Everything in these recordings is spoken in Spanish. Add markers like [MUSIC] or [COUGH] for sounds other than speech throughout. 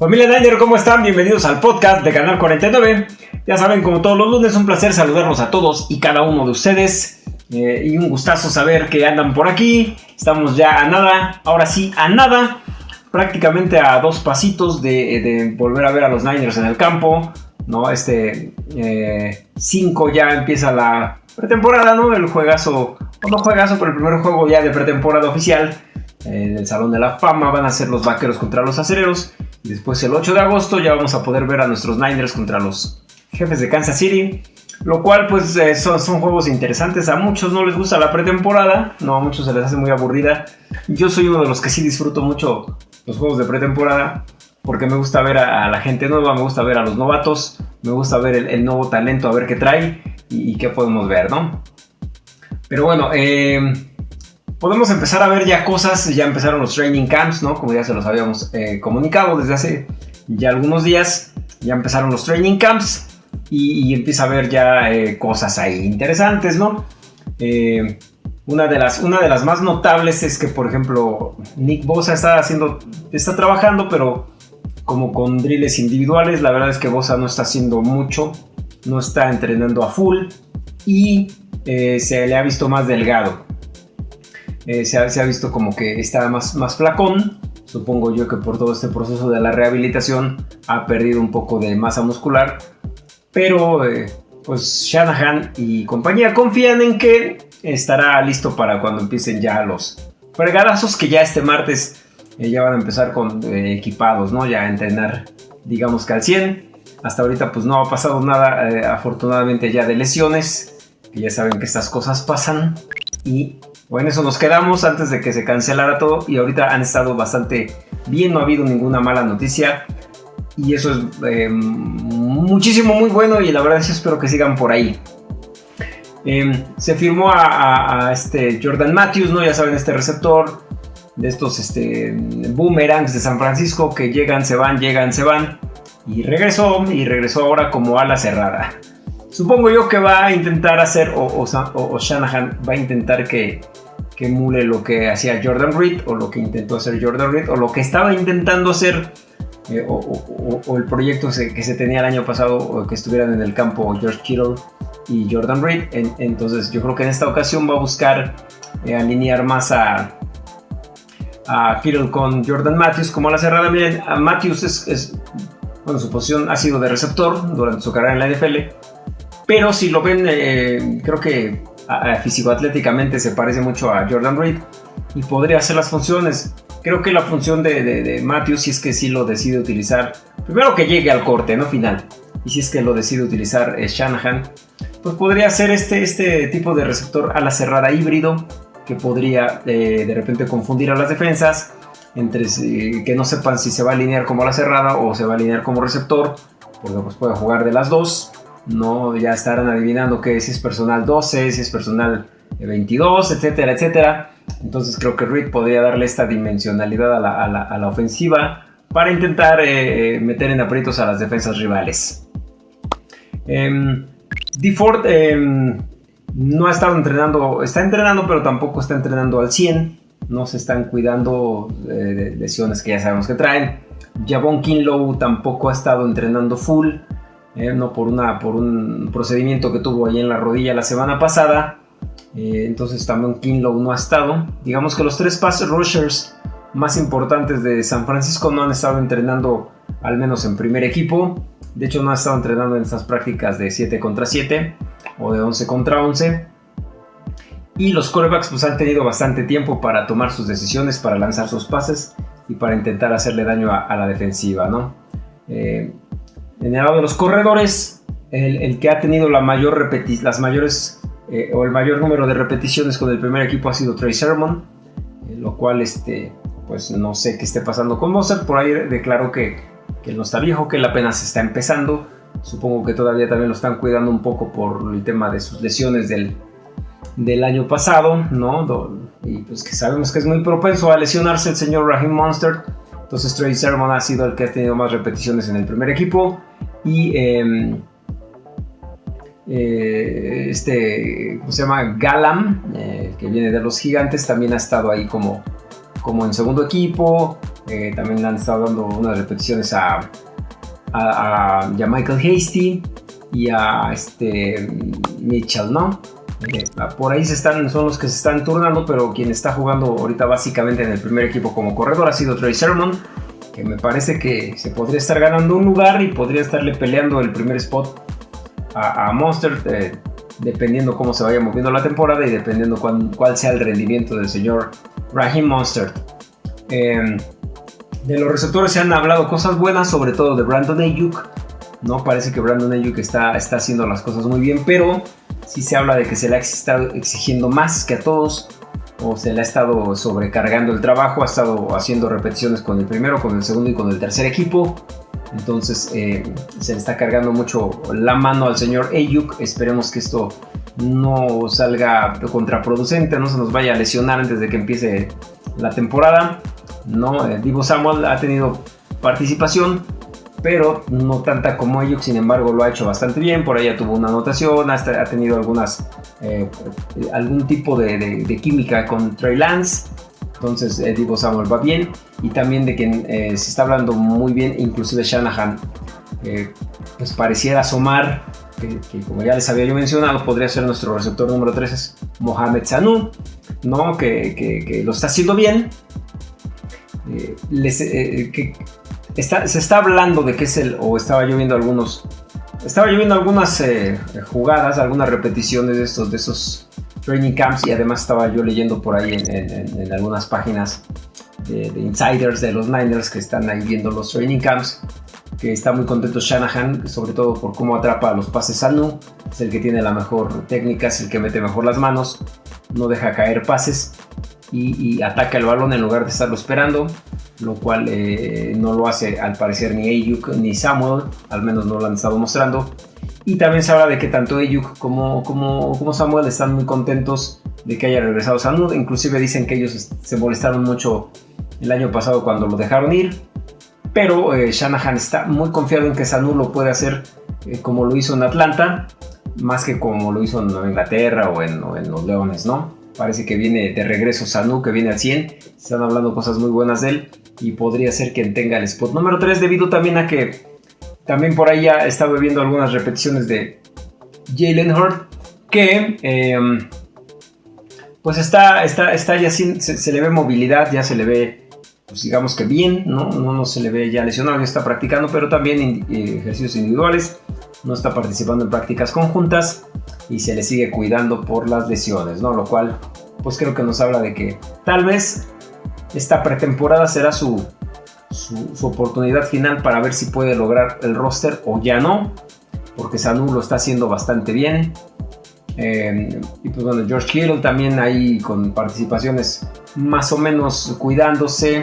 Familia Niner, ¿cómo están? Bienvenidos al podcast de Canal 49. Ya saben, como todos los lunes, un placer saludarlos a todos y cada uno de ustedes. Eh, y un gustazo saber que andan por aquí. Estamos ya a nada, ahora sí, a nada. Prácticamente a dos pasitos de, volver a ver a los Niners en el campo. ¿no? Este 5 eh, ya empieza la pretemporada, ¿no? El juegazo, no juegazo, pero el primer juego ya de pretemporada oficial. En el Salón de la Fama van a ser los vaqueros contra los acereros. Y después el 8 de agosto ya vamos a poder ver a nuestros Niners contra los jefes de Kansas City. Lo cual pues eh, son, son, juegos interesantes. A muchos no les gusta la pretemporada. No, a muchos se les hace muy aburrida. Yo soy uno de los que sí disfruto mucho los juegos de pretemporada. Porque me gusta ver a, la gente nueva, me gusta ver a los novatos, me gusta ver el, nuevo talento, a ver qué trae y, qué podemos ver, ¿no? Pero bueno, eh, podemos empezar a ver ya cosas, ya empezaron los training camps, ¿no? Como ya se los habíamos eh, comunicado desde hace ya algunos días, ya empezaron los training camps y, empieza a ver ya eh, cosas ahí interesantes, ¿no? Eh, una, de las, una de las más notables es que, por ejemplo, Nick Bosa está haciendo, está trabajando, pero como con drills individuales, la verdad es que Bosa no está haciendo mucho, no está entrenando a full y se le ha visto más delgado. Eh, se, ha, visto como que está más, más flacón. Supongo yo que por todo este proceso de la rehabilitación ha perdido un poco de masa muscular. Pero eh, pues Shanahan y compañía confían en que estará listo para cuando empiecen ya los fregadazos que ya este martes eh, ya van a empezar con equipados, ¿no? Ya a entrenar, digamos que al 100. Hasta ahorita pues no ha pasado nada, afortunadamente ya de lesiones, que ya saben que estas cosas pasan. Y bueno, eso nos quedamos antes de que se cancelara todo y ahorita han estado bastante bien, no ha habido ninguna mala noticia y eso es eh, muchísimo, muy bueno y la verdad es que espero que sigan por ahí. Em, se firmó a, este Jordan Matthews, ¿no? Ya saben, este receptor de estos este, boomerangs de San Francisco que llegan, se van, llegan, se van. Y regresó, y regresó ahora como ala cerrada. Supongo yo que va a intentar hacer, o, Shanahan va a intentar que, que emule lo que hacía Jordan Reed, o lo que intentó hacer Jordan Reed, o lo que estaba intentando hacer, eh, o, el proyecto que se tenía el año pasado, que estuvieran en el campo George Kittle y Jordan Reed. entonces yo creo que en esta ocasión va a buscar eh, alinear más a, a Kittle con Jordan Matthews como la cerrada. Miren, a Matthews es, bueno, su posición ha sido de receptor durante su carrera en la NFL pero si lo ven, eh, creo que físico-atléticamente se parece mucho a Jordan Reed y podría hacer las funciones. Creo que la función de, Matthews, si es que sí lo decide utilizar, primero que llegue al corte, no final, y si es que lo decide utilizar eh, Shanahan, pues podría ser este, este tipo de receptor a la cerrada híbrido que podría eh, de repente confundir a las defensas entre que no sepan si se va a alinear como la cerrada o se va a alinear como receptor, porque pues puede jugar de las dos no ya estarán adivinando que si es personal 12, si es personal 22, etcétera, etcétera. Entonces creo que Reed podría darle esta dimensionalidad a la, ofensiva para intentar eh, eh, meter en aprietos a las defensas rivales. Eh, DeFord em, no ha estado entrenando, está entrenando pero tampoco está entrenando al 100. No se están cuidando de lesiones que ya sabemos que traen. Javon Kinlow tampoco ha estado entrenando full. Eh, no por, una, por un procedimiento que tuvo ahí en la rodilla la semana pasada. Eh, entonces también Kinlow no ha estado. Digamos que los tres pass rushers más importantes de San Francisco no han estado entrenando al menos en primer equipo. De hecho no ha estado entrenando en estas prácticas de 7 contra 7 o de 11 contra 11. Y los corebacks pues han tenido bastante tiempo para tomar sus decisiones, para lanzar sus pases y para intentar hacerle daño a, la defensiva, ¿no? Eh, en el lado de los corredores, el, que ha tenido la mayor las mayores eh, o el mayor número de repeticiones con el primer equipo ha sido Trey Sermon, eh, lo cual este, pues no sé qué esté pasando con Mozart. Por ahí declaró que, que él no está viejo, que él apenas está empezando. Supongo que todavía también lo están cuidando un poco por el tema de sus lesiones del, del año pasado, ¿no? Y pues que sabemos que es muy propenso a lesionarse el señor Raheem Monster. Entonces Trey Sermon ha sido el que ha tenido más repeticiones en el primer equipo. Y em, eh, este, ¿cómo se llama? Galam, eh, que viene de los gigantes, también ha estado ahí como, como en segundo equipo. Eh, también le han estado dando unas repeticiones a, a, Michael Hasty y a este Mitchell, ¿no? Eh, por ahí se están, son los que se están turnando, pero quien está jugando ahorita básicamente en el primer equipo como corredor ha sido Trey Sermon, que me parece que se podría estar ganando un lugar y podría estarle peleando el primer spot a, Monster, eh, dependiendo cómo se vaya moviendo la temporada y dependiendo cuál sea el rendimiento del señor Raheem Monster. Em, de los receptores se han hablado cosas buenas, sobre todo de Brandon Ayuk. No parece que Brandon Ayuk está, está haciendo las cosas muy bien, pero sí se habla de que se le ha estado exigiendo más que a todos o se le ha estado sobrecargando el trabajo, ha estado haciendo repeticiones con el primero, con el segundo y con el tercer equipo. Entonces eh, se le está cargando mucho la mano al señor Ayuk. Esperemos que esto no salga contraproducente, no se nos vaya a lesionar antes de que empiece la temporada. No, eh, Divo Samuel ha tenido participación, pero no tanta como ellos, sin embargo lo ha hecho bastante bien, por ya tuvo una anotación, ha tenido algunas, eh, algún tipo de, química con Trey Lance, entonces eh, Divo Samuel va bien, y también de quien se está hablando muy bien, inclusive Shanahan, pues pareciera asomar, que, como ya les había yo mencionado, podría ser nuestro receptor número 3, es Mohamed Sanu, ¿no? que, que lo está haciendo bien, eh, eh, se está hablando de que es el, o estaba lloviendo algunos, estaba lloviendo algunas eh, jugadas, algunas repeticiones de estos, de esos training camps y además estaba yo leyendo por ahí en, algunas páginas de, insiders de los Niners que están ahí viendo los training camps que está muy contento Shanahan, sobre todo por cómo atrapa los pases a Nu, es el que tiene la mejor técnica, es el que mete mejor las manos, no deja caer pases y, ataca el balón en lugar de estarlo esperando, lo cual eh, no lo hace al parecer ni Ayuk ni Samuel, al menos no lo han estado mostrando. Y también se habla de que tanto Ayuk como, como, Samuel están muy contentos de que haya regresado Sanu, inclusive dicen que ellos se molestaron mucho el año pasado cuando lo dejaron ir, pero eh, Shanahan está muy confiado en que Sanu lo puede hacer eh, como lo hizo en Atlanta, más que como lo hizo en Inglaterra o en los Leones, ¿no? Parece que viene de regreso Sanu, que viene al 100. Están hablando cosas muy buenas de él. Y podría ser quien tenga el spot número 3 debido también a que también por ahí ya he estado viendo algunas repeticiones de Jalen Hurt. Que em, pues está, está, está ya sin, se, le ve movilidad, ya se le ve pues digamos que bien, ¿no? ¿no? se le ve ya lesionado, ya está practicando, pero también eh, ejercicios individuales, no está participando en prácticas conjuntas y se le sigue cuidando por las lesiones, ¿no? Lo cual, pues creo que nos habla de que tal vez esta pretemporada será su, su, oportunidad final para ver si puede lograr el roster o ya no, porque Sanu lo está haciendo bastante bien. Eh, y pues bueno, George Kittle también ahí con participaciones más o menos cuidándose.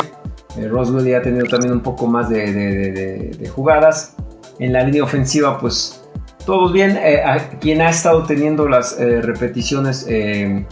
Eh, Roswell ya ha tenido también un poco más de, de jugadas. En la línea ofensiva, pues todos bien. Eh, quien ha estado teniendo las eh, repeticiones eh,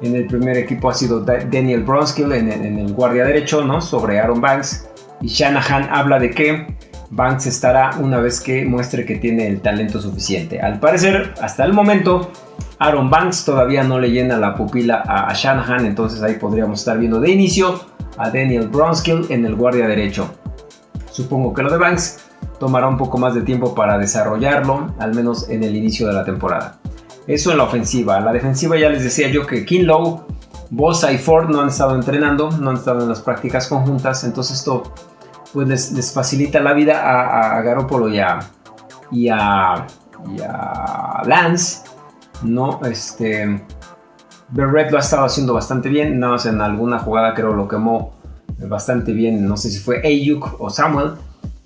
en el primer equipo ha sido Daniel Bronskill en, el guardia derecho, ¿no? Sobre Aaron Banks. Y Shanahan habla de que Banks estará una vez que muestre que tiene el talento suficiente. Al parecer, hasta el momento, Aaron Banks todavía no le llena la pupila a, Shanahan, entonces ahí podríamos estar viendo de inicio a Daniel Bronskill en el guardia derecho. Supongo que lo de Banks tomará un poco más de tiempo para desarrollarlo, al menos en el inicio de la temporada. Eso en la ofensiva. La defensiva ya les decía yo que Kinlow, Bosa y Ford no han estado entrenando, no han estado en las prácticas conjuntas, entonces esto pues les, facilita la vida a, a Garoppolo y a, y a, Lance, ¿no? Este, Berret lo ha estado haciendo bastante bien, nada más en alguna jugada creo lo quemó bastante bien, no sé si fue Ayuk o Samuel,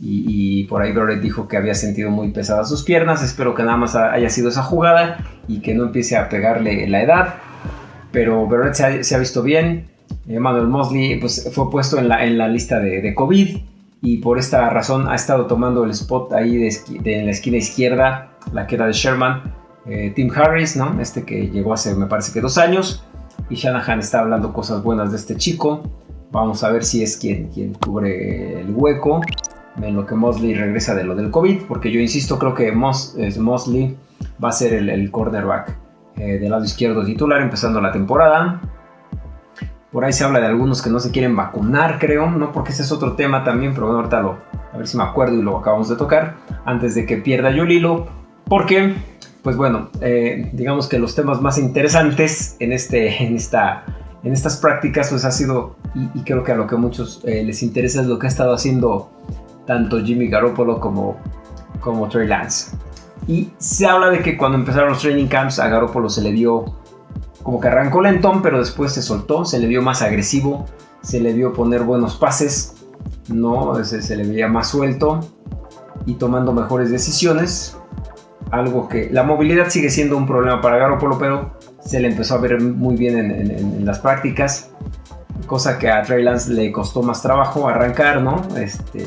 y, por ahí Barrett dijo que había sentido muy pesadas sus piernas. Espero que nada más haya sido esa jugada y que no empiece a pegarle la edad. Pero Barrett se ha, visto bien. Emmanuel Mosley pues, fue puesto en la, en la lista de, COVID y por esta razón ha estado tomando el spot ahí de, en la esquina izquierda, la que era de Sherman. Eh, Tim Harris, ¿no? Este que llegó hace me parece que dos años. Y Shanahan está hablando cosas buenas de este chico. Vamos a ver si es quien, quien cubre el hueco en lo que Mosley regresa de lo del COVID, porque yo insisto, creo que Mosley va a ser el, cornerback eh, del lado izquierdo titular empezando la temporada. Por ahí se habla de algunos que no se quieren vacunar, creo, ¿no? Porque ese es otro tema también, pero bueno, ahorita lo, a ver si me acuerdo y lo acabamos de tocar, antes de que pierda yo el hilo, porque, pues bueno, eh, digamos que los temas más interesantes en, este, en, esta, en estas prácticas, pues ha sido, y, creo que a lo que a muchos eh, les interesa es lo que ha estado haciendo tanto Jimmy Garoppolo como, como Trey Lance. Y se habla de que cuando empezaron los training camps a Garoppolo se le dio como que arrancó lentón, pero después se soltó, se le vio más agresivo, se le vio poner buenos pases, no, se, le veía más suelto y tomando mejores decisiones. Algo que la movilidad sigue siendo un problema para Garoppolo, pero se le empezó a ver muy bien en, las prácticas, cosa que a Trey Lance le costó más trabajo arrancar, ¿no? Este,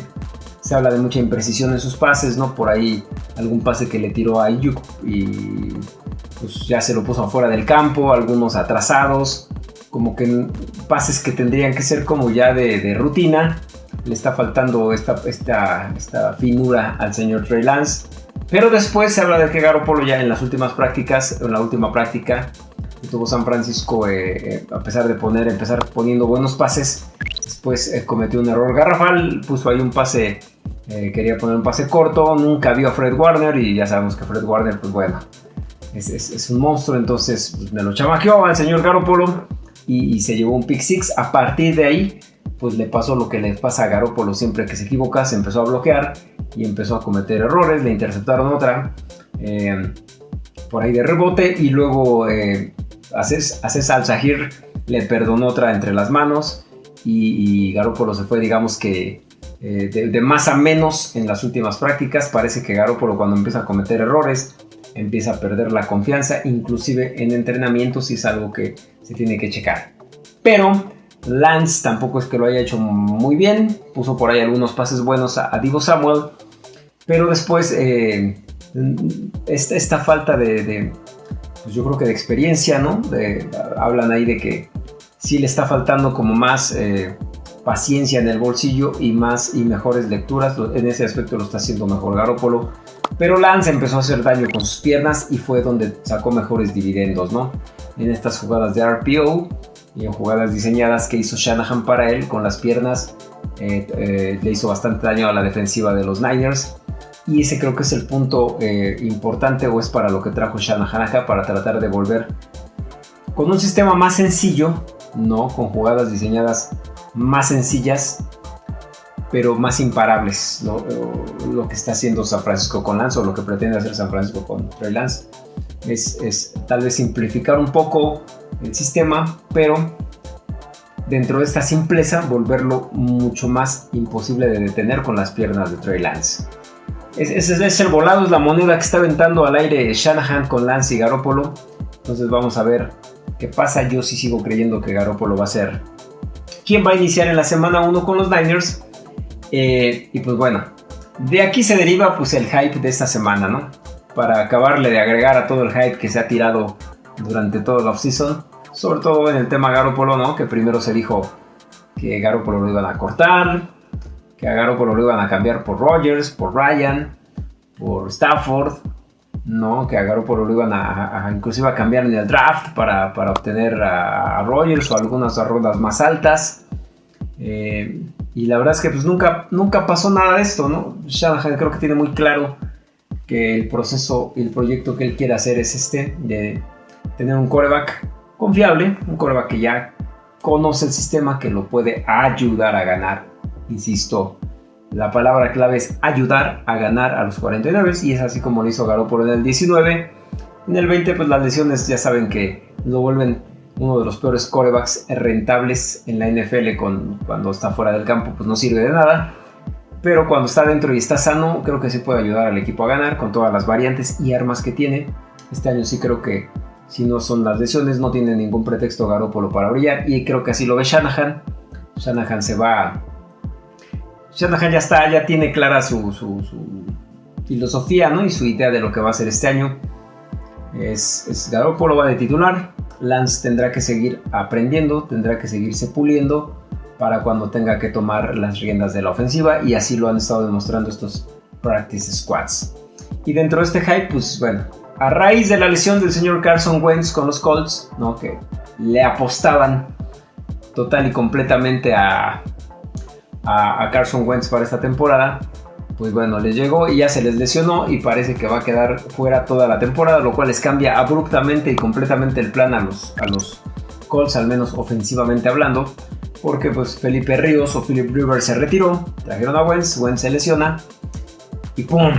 se habla de mucha imprecisión en sus pases, ¿no? Por ahí algún pase que le tiró a Ayuk y pues ya se lo puso afuera del campo, algunos atrasados, como que pases que tendrían que ser como ya de, rutina. Le está faltando esta, esta, esta finura al señor Trey Lance. Pero después se habla de que Garoppolo ya en las últimas prácticas, en la última práctica que tuvo San Francisco, eh, eh, a pesar de poner, empezar poniendo buenos pases, después eh, cometió un error garrafal, puso ahí un pase eh, quería poner un pase corto, nunca vio a Fred Warner y ya sabemos que Fred Warner, pues bueno, es, un monstruo, entonces pues, me lo chamaqueó al señor Garopolo y, se llevó un pick six. A partir de ahí, pues le pasó lo que le pasa a Garopolo siempre que se equivoca, se empezó a bloquear y empezó a cometer errores, le interceptaron otra eh, por ahí de rebote y luego eh, Aces al le perdonó otra entre las manos y, y Garopolo se fue, digamos que eh, de, más a menos en las últimas prácticas. Parece que Garoppolo cuando empieza a cometer errores empieza a perder la confianza, inclusive en entrenamientos y es algo que se tiene que checar. Pero Lance tampoco es que lo haya hecho muy bien, puso por ahí algunos pases buenos a, Divo Samuel, pero después eh, esta, falta de, pues yo creo que de experiencia, ¿no? hablan ahí de que sí le está faltando como más... Eh, paciencia en el bolsillo y más y mejores lecturas. En ese aspecto lo está haciendo mejor Garópolo. Pero Lance empezó a hacer daño con sus piernas y fue donde sacó mejores dividendos, ¿no? En estas jugadas de RPO y en jugadas diseñadas que hizo Shanahan para él con las piernas, eh, eh, le hizo bastante daño a la defensiva de los Niners. Y ese creo que es el punto eh, importante o es para lo que trajo Shanahan acá, para tratar de volver con un sistema más sencillo, ¿no? Con jugadas diseñadas más sencillas, pero más imparables. Lo que está haciendo San Francisco con Lance o lo que pretende hacer San Francisco con Trey Lance es, tal vez simplificar un poco el sistema, pero dentro de esta simpleza volverlo mucho más imposible de detener con las piernas de Trey Lance. Ese es, el volado, es la moneda que está aventando al aire Shanahan con Lance y Garoppolo. Entonces vamos a ver qué pasa. Yo sí sigo creyendo que Garoppolo va a ser quién va a iniciar en la semana 1 con los Niners. Eh, y pues bueno, de aquí se deriva pues el hype de esta semana, ¿no? Para acabarle de agregar a todo el hype que se ha tirado durante todo el offseason. Sobre todo en el tema Garoppolo, ¿no? Que primero se dijo que Garoppolo lo iban a cortar, que a Garoppolo lo iban a cambiar por Rogers, por Ryan, por Stafford, ¿no? Que a Garoppolo lo iban a, inclusive a cambiar en el draft para, obtener a, Rogers o algunas rondas más altas. Eh, y la verdad es que pues nunca, nunca pasó nada de esto, ¿no? Shanahan creo que tiene muy claro que el proceso el proyecto que él quiere hacer es este, de tener un coreback confiable, un coreback que ya conoce el sistema, que lo puede ayudar a ganar, insisto, la palabra clave es ayudar a ganar a los 49 y es así como lo hizo Garoppolo en el 19. En el 20 pues las lesiones ya saben que lo vuelven uno de los peores corebacks rentables en la NFL con, cuando está fuera del campo pues no sirve de nada. Pero cuando está dentro y está sano creo que sí puede ayudar al equipo a ganar con todas las variantes y armas que tiene. Este año sí creo que si no son las lesiones no tiene ningún pretexto Garoppolo para brillar y creo que así lo ve Shanahan. Shanahan se va Shanahan ya está, ya tiene clara su, filosofía ¿no? y su idea de lo que va a hacer este año. Es, es Garoppolo va de titular. Lance tendrá que seguir aprendiendo, tendrá que seguirse puliendo para cuando tenga que tomar las riendas de la ofensiva y así lo han estado demostrando estos practice squads. Y dentro de este hype, pues bueno, a raíz de la lesión del señor Carson Wentz con los Colts, ¿no? que le apostaban total y completamente a, a, Carson Wentz para esta temporada, pues bueno, les llegó y ya se les lesionó y parece que va a quedar fuera toda la temporada, lo cual les cambia abruptamente y completamente el plan a los, a los Colts, al menos ofensivamente hablando, porque pues Felipe Ríos o Philip Rivers se retiró, trajeron a Wentz, Wentz se lesiona y ¡pum!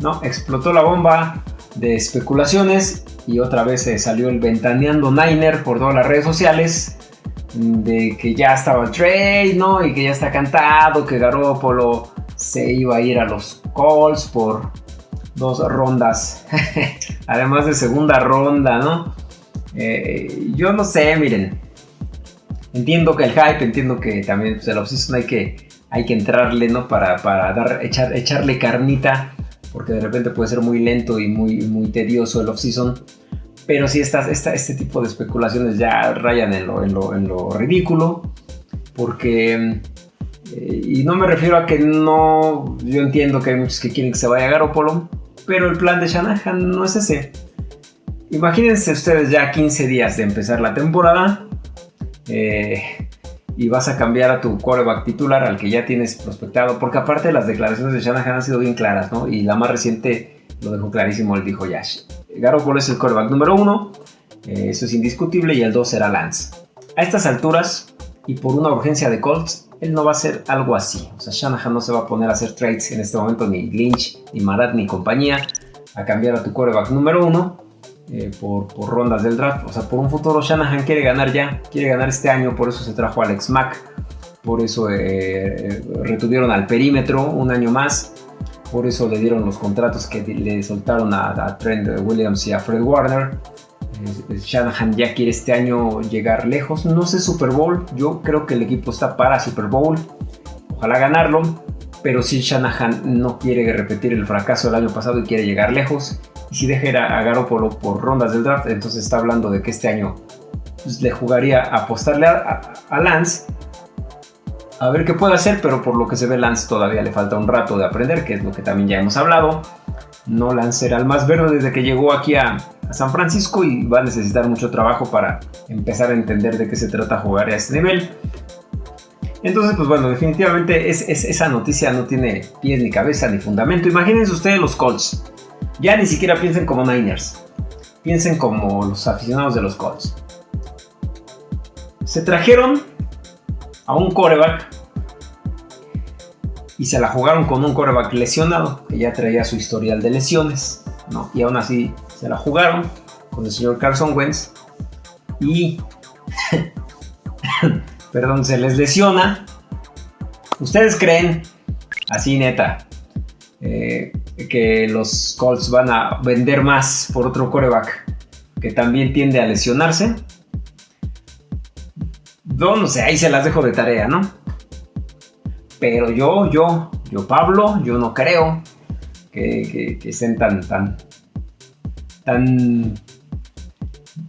¿no? Explotó la bomba de especulaciones y otra vez se salió el ventaneando Niner por todas las redes sociales de que ya estaba trade, ¿no? Y que ya está cantado, que Garoppolo se iba a ir a los Colts por dos rondas, [LAUGHS] además de segunda ronda, ¿no? Eh, yo no sé, miren, entiendo que el hype, entiendo que también pues, el offseason hay que, hay que entrarle, ¿no? Para, para dar, echar, echarle carnita, porque de repente puede ser muy lento y muy, muy tedioso el offseason. Pero si esta, este tipo de especulaciones ya rayan en lo, en lo, ridículo. Porque... Eh, y no me refiero a que no... Yo entiendo que hay muchos que quieren que se vaya a Garoppolo. Pero el plan de Shanahan no es ese. Imagínense ustedes ya 15 días de empezar la temporada. Eh, y vas a cambiar a tu quarterback titular al que ya tienes prospectado. Porque aparte las declaraciones de Shanahan han sido bien claras, ¿no? Y la más reciente lo dejó clarísimo, él dijo Yash. Garoppolo es el quarterback número uno, eh, eso es indiscutible, y el dos será Lance. A estas alturas, y por una urgencia de Colts, él no va a hacer algo así. O sea, Shanahan no se va a poner a hacer trades en este momento, ni Lynch, ni Marat, ni compañía, a cambiar a tu quarterback número uno eh, por, rondas del draft. O sea, por un futuro Shanahan quiere ganar ya, quiere ganar este año, por eso se trajo a Alex Mack, por eso eh, retuvieron al perímetro un año más por eso le dieron los contratos que le soltaron a, Trent Williams y a Fred Warner. Shanahan ya quiere este año llegar lejos. No sé Super Bowl, yo creo que el equipo está para Super Bowl. Ojalá ganarlo, pero si Shanahan no quiere repetir el fracaso del año pasado y quiere llegar lejos, y si deja a, Garoppolo por rondas del draft, entonces está hablando de que este año pues, le jugaría a apostarle a Lance a ver qué puede hacer, pero por lo que se ve Lance todavía le falta un rato de aprender, que es lo que también ya hemos hablado. No Lance era el más verde desde que llegó aquí a, San Francisco y va a necesitar mucho trabajo para empezar a entender de qué se trata jugar a este nivel. Entonces, pues bueno, definitivamente es, esa noticia no tiene pies ni cabeza ni fundamento. Imagínense ustedes los Colts. Ya ni siquiera piensen como Niners. Piensen como los aficionados de los Colts. Se trajeron a un coreback y se la jugaron con un coreback lesionado, que ya traía su historial de lesiones. Y aún así se la jugaron con el señor Carson Wentz y, [LAUGHS] perdón, se les lesiona. ¿Ustedes creen, así neta, eh, que los Colts van a vender más por otro coreback que también tiende a lesionarse? Yo no sé, ahí se las dejo de tarea, ¿no? Pero yo, yo, yo Pablo, yo no creo que, estén tan, tan, tan...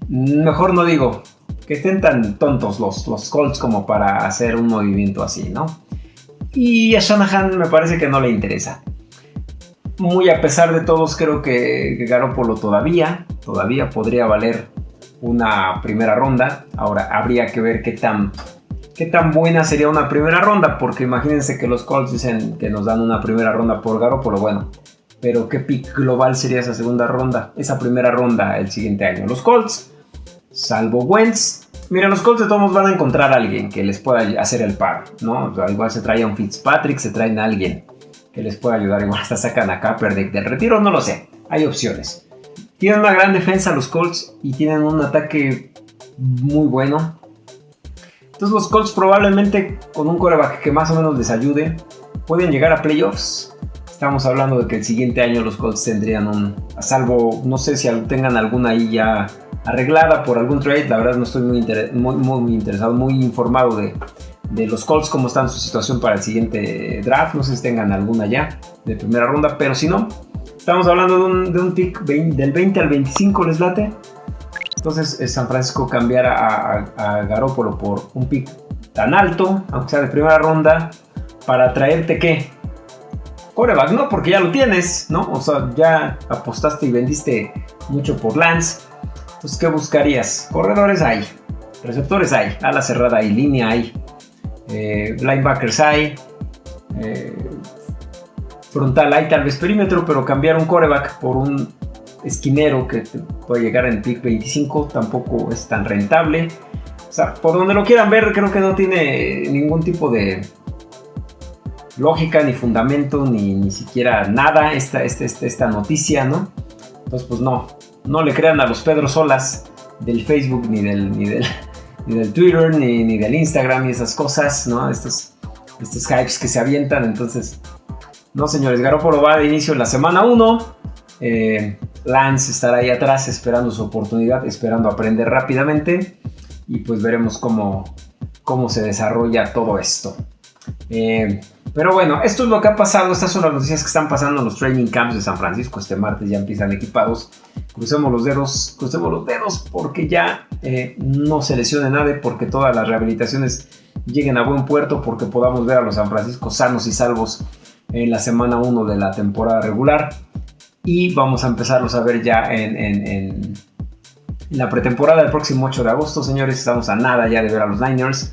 Mejor no digo, que estén tan tontos los, los Colts como para hacer un movimiento así, ¿no? Y a Shanahan me parece que no le interesa. Muy a pesar de todos, creo que, que Garoppolo todavía, todavía podría valer una primera ronda. Ahora habría que ver qué tan, qué tan buena sería una primera ronda, porque imagínense que los Colts dicen que nos dan una primera ronda por lo bueno. Pero qué pick global sería esa segunda ronda, esa primera ronda el siguiente año. Los Colts, salvo Wentz, mira, los Colts de todos van a encontrar a alguien que les pueda hacer el par, ¿no? igual se trae a un Fitzpatrick, se traen a alguien que les pueda ayudar, igual hasta sacan a Kaepernick del retiro, no lo sé, hay opciones. Tienen una gran defensa los Colts y tienen un ataque muy bueno. Entonces los Colts probablemente con un coreback que más o menos les ayude pueden llegar a playoffs. Estamos hablando de que el siguiente año los Colts tendrían un, a salvo, no sé si tengan alguna ahí ya arreglada por algún trade, la verdad no estoy muy, muy, interesado, muy informado de, de los Colts, cómo está su situación para el siguiente draft, no sé si tengan alguna ya de primera ronda, pero si no, Estamos hablando de un, pick del 20 al 25, ¿les late? Entonces eh, San Francisco cambiara a, a, Garópolo por un pick tan alto, aunque sea de primera ronda, para traerte qué? Coreback, ¿no? Porque ya lo tienes, ¿no? O sea, ya apostaste y vendiste mucho por Lance. Entonces, ¿qué buscarías? Corredores hay. Receptores hay, ala cerrada hay, línea hay, eh, linebackers hay, eh, frontal hay, tal vez perímetro, pero cambiar un coreback por un esquinero que puede llegar en pick 25 tampoco es tan rentable. O sea, por donde lo quieran ver, creo que no tiene ningún tipo de lógica, ni fundamento, ni, ni siquiera nada esta, esta, esta, esta noticia, ¿no? Entonces, pues no, no le crean a los Pedro Solas del Facebook, ni del, ni del, ni del Twitter, ni, ni, del Instagram, y esas cosas, ¿no? Estos, estos hypes que se avientan. Entonces, no, señores, Garoppolo va de inicio en la semana 1. Eh, Lance estará ahí atrás esperando su oportunidad, esperando aprender rápidamente. Y pues veremos cómo, cómo se desarrolla todo esto. Eh, pero bueno, esto es lo que ha pasado. Estas son las noticias que están pasando en los training camps de San Francisco. Este martes ya empiezan equipados. Crucemos los dedos, crucemos los dedos porque ya eh, no se lesione nadie, porque todas las rehabilitaciones lleguen a buen puerto, porque podamos ver a los San Francisco sanos y salvos en la semana 1 de la temporada regular. Y vamos a empezarlos a ver ya en, en la pretemporada del próximo 8 de agosto, señores. Estamos a nada ya de ver a los Niners.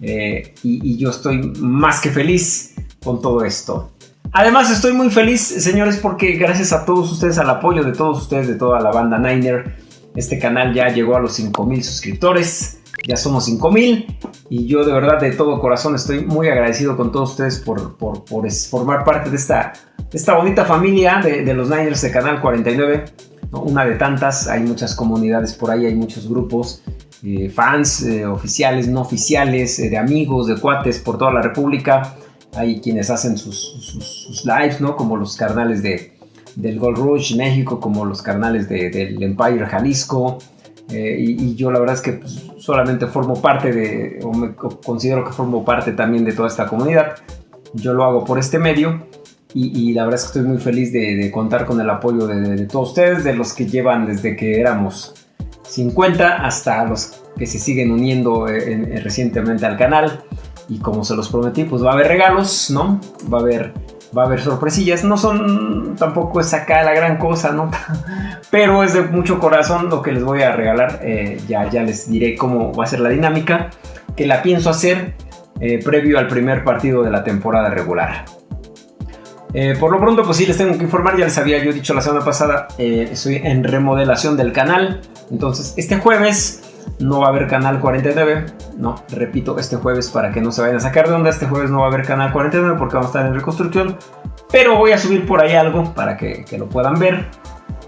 Eh, y, yo estoy más que feliz con todo esto. Además estoy muy feliz, señores, porque gracias a todos ustedes, al apoyo de todos ustedes, de toda la banda Niner, este canal ya llegó a los 5000 suscriptores. Ya somos 5000 y yo de verdad de todo corazón estoy muy agradecido con todos ustedes por, por, formar parte de esta, esta bonita familia de, los Niners de Canal 49. Una de tantas, hay muchas comunidades por ahí, hay muchos grupos eh, fans eh, oficiales, no oficiales, eh, de amigos, de cuates por toda la República. Hay quienes hacen sus, lives, ¿no? Como los carnales de, del Gold Rush México, como los carnales del Empire Jalisco. Y, yo la verdad es que pues, solamente formo parte de, o me considero que formo parte también de toda esta comunidad. Yo lo hago por este medio. Y, la verdad es que estoy muy feliz de, contar con el apoyo de, de todos ustedes, de los que llevan desde que éramos 50 hasta los que se siguen uniendo eh, eh, recientemente al canal. Y como se los prometí, pues va a haber regalos, ¿no? Va a haber, va a haber sorpresillas. No son tampoco es acá la gran cosa, ¿no? [LAUGHS] Pero es de mucho corazón lo que les voy a regalar. Eh, ya, ya les diré cómo va a ser la dinámica. Que la pienso hacer previo al primer partido de la temporada regular. Por lo pronto, pues sí, les tengo que informar, ya les había yo dicho la semana pasada, estoy en remodelación del canal. Entonces, este jueves no va a haber canal 49. No, repito, este jueves para que no se vayan a sacar de onda. Este jueves no va a haber canal 49 porque vamos a estar en reconstrucción. Pero voy a subir por ahí algo para que, lo puedan ver.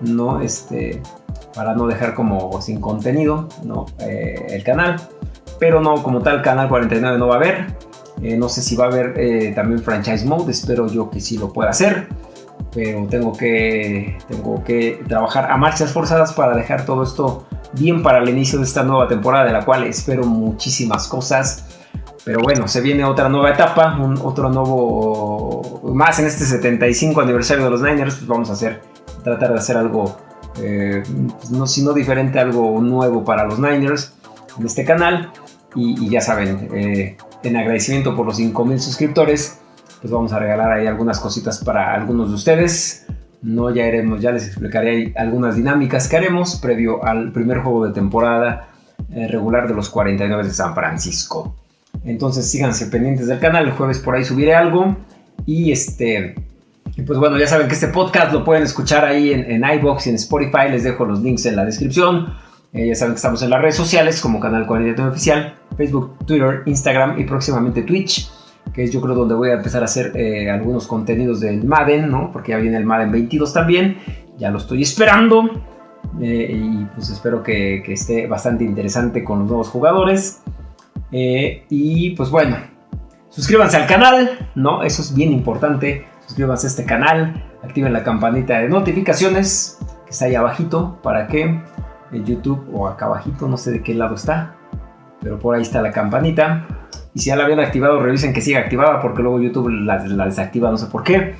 No, este, para no dejar como sin contenido no, eh, el canal. Pero no, como tal, canal 49 no va a haber. Eh, no sé si va a haber eh, también franchise mode. Espero yo que sí lo pueda hacer pero tengo que, tengo que trabajar a marchas forzadas para dejar todo esto bien para el inicio de esta nueva temporada, de la cual espero muchísimas cosas. Pero bueno, se viene otra nueva etapa, un, otro nuevo, más en este 75 aniversario de los Niners, pues vamos a hacer, tratar de hacer algo, eh, pues no, si no diferente, algo nuevo para los Niners en este canal. Y, ya saben, en agradecimiento por los 5000 suscriptores, pues vamos a regalar ahí algunas cositas para algunos de ustedes. No, ya iremos, ya les explicaré algunas dinámicas que haremos previo al primer juego de temporada eh, regular de los 49 de San Francisco. Entonces síganse pendientes del canal, el jueves por ahí subiré algo. Y este, pues bueno, ya saben que este podcast lo pueden escuchar ahí en, en iBox y en Spotify, les dejo los links en la descripción. Eh, ya saben que estamos en las redes sociales como Canal 49 Oficial, Facebook, Twitter, Instagram y próximamente Twitch que es yo creo donde voy a empezar a hacer eh, algunos contenidos del Madden, ¿no? Porque ya viene el Madden 22 también, ya lo estoy esperando. Eh, y pues espero que, esté bastante interesante con los nuevos jugadores. Y pues bueno, suscríbanse al canal, ¿no? Eso es bien importante. Suscríbanse a este canal, activen la campanita de notificaciones que está ahí abajito para que YouTube o acá abajito, no sé de qué lado está, pero por ahí está la campanita y si ya la habían activado, revisen que siga activada porque luego YouTube la, desactiva, no sé por qué.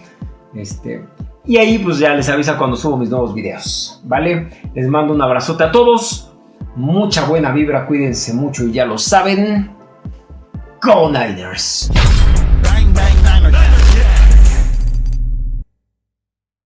Este, y ahí pues ya les avisa cuando subo mis nuevos videos, ¿vale? Les mando un abrazote a todos. Mucha buena vibra, cuídense mucho y ya lo saben. Go Niners.